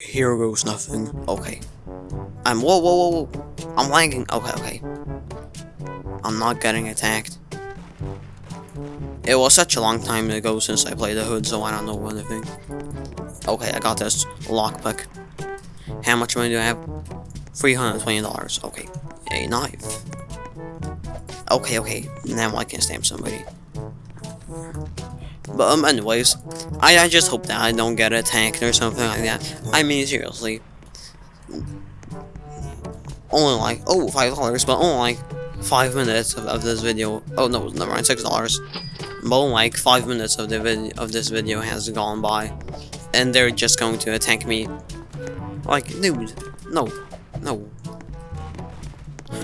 Here goes nothing. Okay. I'm whoa whoa whoa whoa. I'm lagging. Okay, okay. I'm not getting attacked. It was such a long time ago since I played the hood, so I don't know anything. Okay, I got this lockpick. How much money do I have? $320. Okay. A knife. Okay, okay. Now I can stamp somebody. But um, anyways, I, I just hope that I don't get attacked or something like that. I mean, seriously. Only like, oh, five dollars, but only like five minutes of, of this video. Oh no, never mind, six dollars. But only like five minutes of the of this video has gone by, and they're just going to attack me. Like, dude, no, no.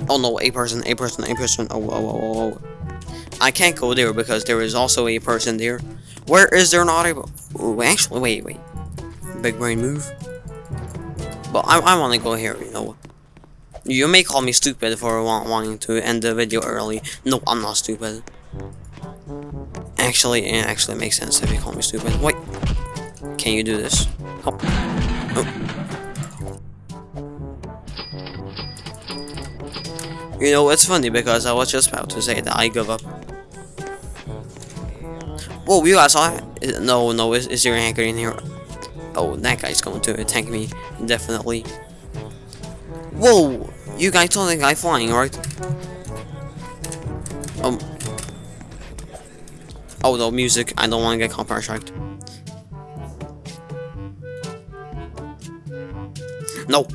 Oh no, a person, a person, a person. Oh, oh, oh, oh, oh. I can't go there because there is also a person there. Where is there not a... Ooh, actually, wait, wait. Big brain move. But I, I want to go here, you know. You may call me stupid for want, wanting to end the video early. No, I'm not stupid. Actually, it actually makes sense if you call me stupid. Wait. Can you do this? Oh. Oh. You know, it's funny because I was just about to say that I give up. Whoa, you it? No, no, is, is there a hacker in here? Oh, that guy's going to attack me, definitely. Whoa! You guys saw the guy flying, right? Um. Oh, no, music. I don't want to get copyright striked. No.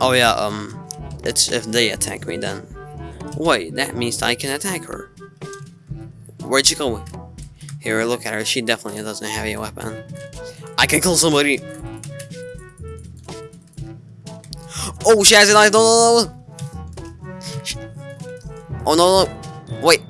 Oh yeah, um, it's if they attack me then. Wait, that means I can attack her. Where'd she go? Here, look at her. She definitely doesn't have a weapon. I can kill somebody. Oh, she has a knife. No, no, no. Oh, no, no. Wait.